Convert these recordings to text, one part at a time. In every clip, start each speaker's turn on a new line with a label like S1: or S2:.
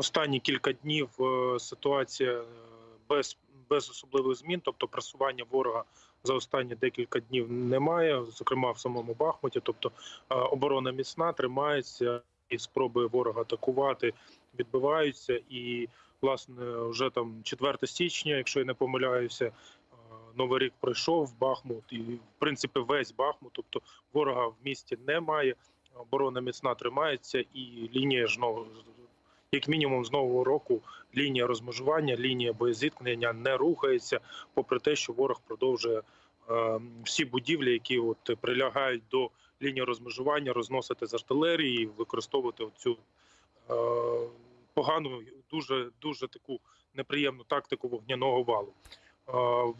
S1: останні кілька днів е, ситуація е, без, без особливих змін, тобто просування ворога за останні декілька днів немає, зокрема в самому Бахмуті. Тобто е, оборона міцна, тримається і спроби ворога атакувати відбиваються. І власне вже там 4 січня, якщо я не помиляюся. Новий рік пройшов Бахмут, і в принципі весь Бахмут. Тобто ворога в місті немає. Оборона міцна тримається, і лінія ж ну, як мінімум з нового року лінія розмежування, лінія боєзіткнення не рухається, попри те, що ворог продовжує е, всі будівлі, які от прилягають до лінії розмежування, розносити з артилерії, використовувати цю е, погану, дуже дуже таку неприємну тактику вогняного валу.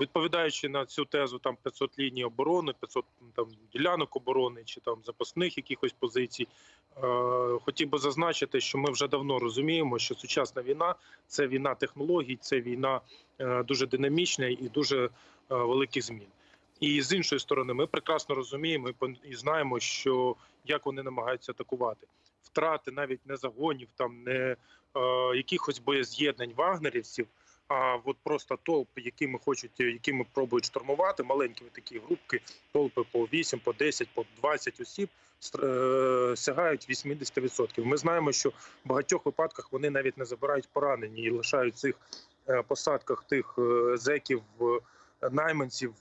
S1: Відповідаючи на цю тезу, там 500 ліній оборони, 500 там ділянок оборони чи там запасних якихось позицій. Хотів би зазначити, що ми вже давно розуміємо, що сучасна війна це війна технологій, це війна е, дуже динамічна і дуже е, великих змін. І з іншої сторони, ми прекрасно розуміємо і знаємо, що як вони намагаються атакувати. Втрати навіть не загонів, там не е, якихось боєз'єднань вагнерівців, а от просто толпи, якими хочуть, якими пробують штурмувати, маленькі такі групки, толпи по 8, по 10, по 20 осіб е, сягають 80%. Ми знаємо, що в багатьох випадках вони навіть не забирають поранені і лишають цих е, посадках тих е, зеків, найманців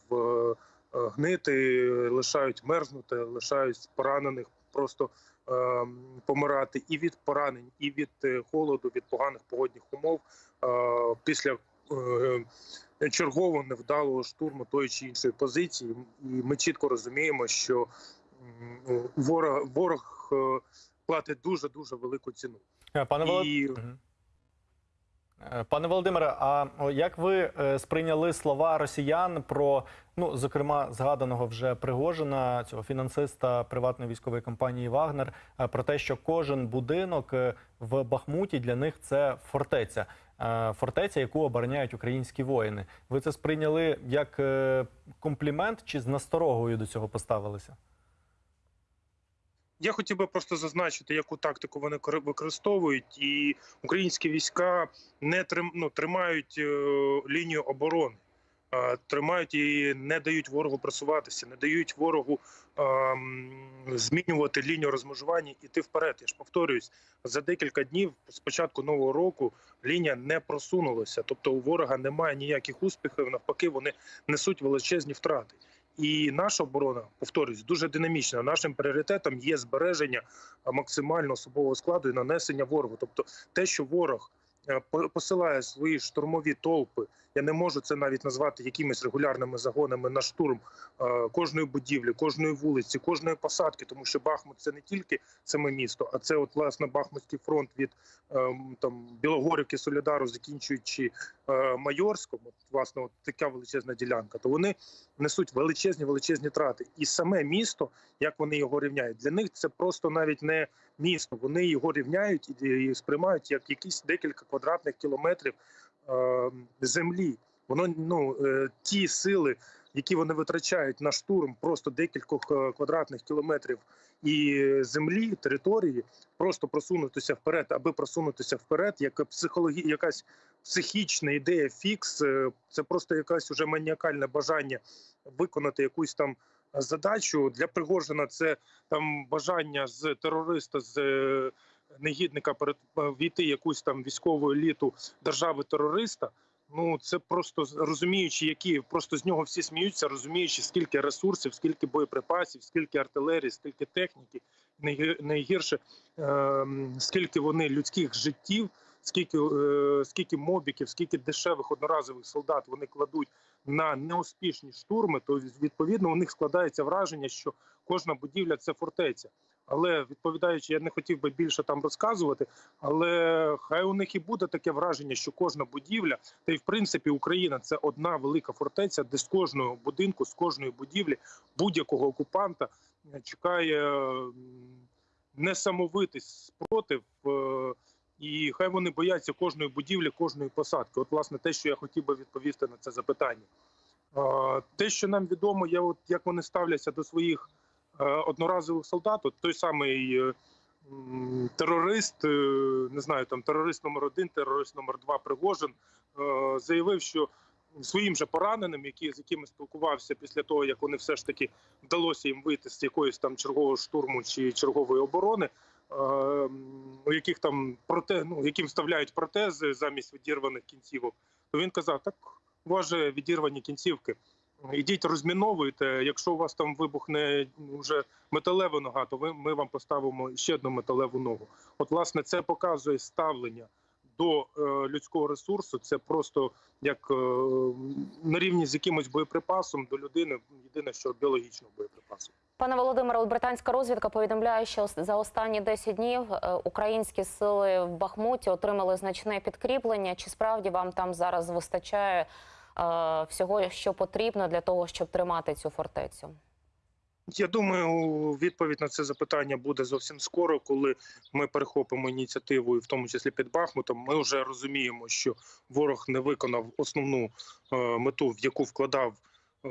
S1: гнити, лишають мерзнути, лишають поранених просто помирати і від поранень, і від е, холоду, від поганих погодних умов е, після е, чергового невдалого штурму тої чи іншої позиції. І ми чітко розуміємо, що ворог, ворог платить дуже дуже велику ціну.
S2: Пане.
S1: І
S2: Пане Володимире, а як ви е, сприйняли слова росіян про, ну зокрема, згаданого вже Пригожина, цього фінансиста приватної військової компанії Вагнер, е, про те, що кожен будинок е, в Бахмуті для них це фортеця, Е, фортеця, яку обороняють українські воїни. Ви це сприйняли як е, комплімент чи з насторогою до цього поставилися?
S1: Я хотів би просто зазначити, яку тактику вони кор- використовують, і українські війська не трим, ну, тримають е, лінію оборони, е, тримають і не дають ворогу просуватися, не дають ворогу е, змінювати лінію розмежування, іти вперед. Я ж повторююсь, за декілька днів з початку нового року лінія не просунулася. Тобто у ворога немає ніяких успіхів. Навпаки, вони несуть величезні втрати. І наша оборона, повторюсь, дуже динамічна. Нашим пріоритетом є збереження максимально особового складу і нанесення ворогу. Тобто, те, що ворог е, по- посилає свої штурмові толпи, я не можу це навіть назвати якимись регулярними загонами на штурм е, кожної будівлі, кожної вулиці, кожної посадки, тому що Бахмут це не тільки саме місто, а це от власне Бахмутський фронт від ем, там Білогорівки, Солідару, закінчуючи е, Майорськом. Власне, от така величезна ділянка. То вони несуть величезні величезні трати. І саме місто, як вони його рівняють, для них це просто навіть не місто. Вони його рівняють і, сприймають як якісь декілька квадратних кілометрів е, землі. Воно ну е, ті сили, які вони витрачають на штурм, просто декількох е, квадратних кілометрів і землі, території, просто просунутися вперед, аби просунутися вперед, як психологі, якась психічна ідея фікс, е, це просто якась уже маніакальне бажання виконати якусь там задачу для Пригожина. Це там бажання з терориста з е, негідника перед війти якусь там військову еліту держави терориста. Ну це просто розуміючи, які просто з нього всі сміються, розуміючи, скільки ресурсів, скільки боєприпасів, скільки артилерії, скільки техніки, найгір- найгірше ем, скільки вони людських життів, скільки, е, скільки мобіків, скільки дешевих одноразових солдат вони кладуть на неуспішні штурми, то відповідно у них складається враження, що кожна будівля це фортеця. Але відповідаючи, я не хотів би більше там розказувати, але хай у них і буде таке враження, що кожна будівля, та й в принципі Україна це одна велика фортеця, де з кожного будинку, з кожної будівлі будь-якого окупанта чекає несамовитий спротив. е, І хай вони бояться кожної будівлі, кожної посадки. От, власне, те, що я хотів би відповісти на це запитання. Те, що нам відомо, є от як вони ставляться до своїх одноразових солдат. От той самий е, терорист, е, не знаю, там терорист номер один, терорист номер два Пригожин е, заявив, що своїм же пораненим, які з якими спілкувався після того, як вони все ж таки вдалося їм вийти з якоїсь там чергового штурму чи чергової оборони. е, У яких там проте, ну, яким вставляють протези замість відірваних кінцівок, то він казав: так у вас же відірвані кінцівки. Ідіть розміновуйте. Якщо у вас там вибухне вже металева нога, то ви ми вам поставимо ще одну металеву ногу. От, власне, це показує ставлення до е, людського ресурсу. Це просто як е, на рівні з якимось боєприпасом до людини. Єдине, що біологічного боєприпасу.
S3: Пане Володимире, британська розвідка повідомляє, що за останні 10 днів е, українські сили в Бахмуті отримали значне підкріплення. Чи справді вам там зараз вистачає всього, що потрібно для того, щоб тримати цю фортецю?
S1: Я думаю, відповідь на це запитання буде зовсім скоро, коли ми перехопимо ініціативу, і в тому числі під Бахмутом. Ми вже розуміємо, що ворог не виконав основну е, мету, в яку вкладав е,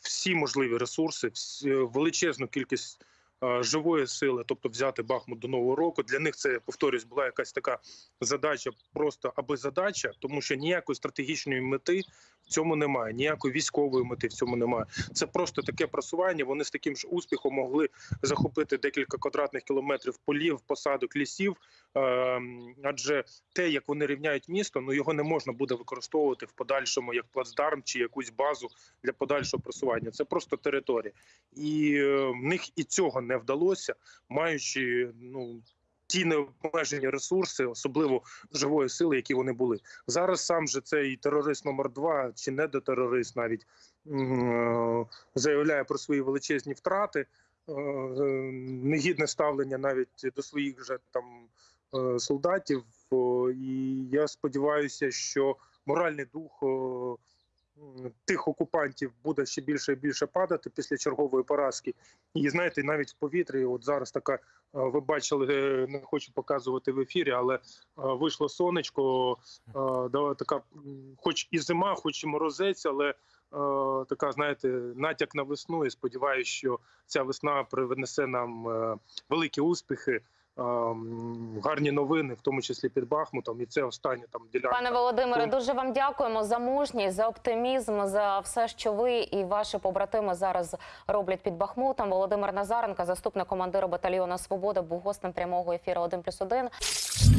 S1: всі можливі ресурси, величезну кількість е, живої сили, тобто взяти Бахмут до нового року. Для них це повторюсь, була якась така задача, просто аби задача, тому що ніякої стратегічної мети цьому немає, ніякої військової мети в цьому немає. Це просто таке просування. Вони з таким ж успіхом могли захопити декілька квадратних кілометрів полів, посадок, лісів. Ем, Адже те, як вони рівняють місто, ну його не можна буде використовувати в подальшому як плацдарм чи якусь базу для подальшого просування. Це просто територія, і е, в них і цього не вдалося, маючи ну. Ті необмежені ресурси, особливо живої сили, які вони були зараз. Сам же цей терорист номер 2 чи недотерорист навіть м, е, заявляє про свої величезні втрати, е, е, негідне ставлення навіть до своїх же там солдатів. І я сподіваюся, що моральний дух тих окупантів буде ще більше і більше падати після чергової поразки. І знаєте, навіть в повітрі, от зараз така, е, ви бачили, е, не хочу показувати в ефірі, але е, вийшло сонечко, така, хоч і зима, хоч і морозець, але така, знаєте, натяк на весну. І сподіваюся, що ця весна принесе нам великі успіхи. Гарні новини, в тому числі під Бахмутом, і це останнє там ділянка.
S3: Пане Володимире, дуже вам дякуємо за мужність, за оптимізм, за все, що ви і ваші побратими зараз роблять під Бахмутом. Володимир Назаренко, заступник командира батальйону Свобода, був гостем прямого ефіру 1+,1.